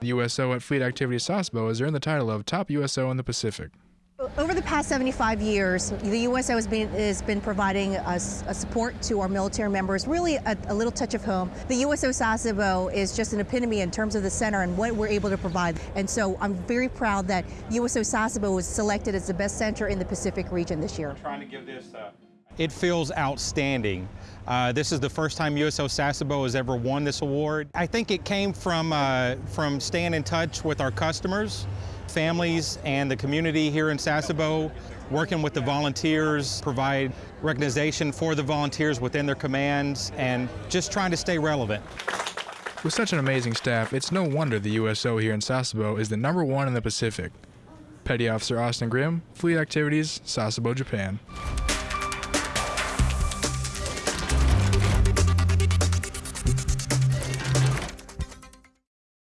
The USO at Fleet Activities Sasebo has earned the title of Top USO in the Pacific. Over the past 75 years, the USO has been, has been providing us a support to our military members, really a, a, little touch of home. The USO Sasebo is just an epitome in terms of the center and what we're able to provide. And so I'm very proud that USO Sasebo was selected as the best center in the Pacific region this year. trying to give this uh, it feels outstanding. Uh, this is the first time USO Sasebo has ever won this award. I think it came from, uh, from staying in touch with our customers, families, and the community here in Sasebo, working with the volunteers, provide recognition for the volunteers within their commands, and just trying to stay relevant. With such an amazing staff, it's no wonder the USO here in Sasebo is the number one in the Pacific. Petty Officer Austin Grimm, Fleet Activities, Sasebo, Japan.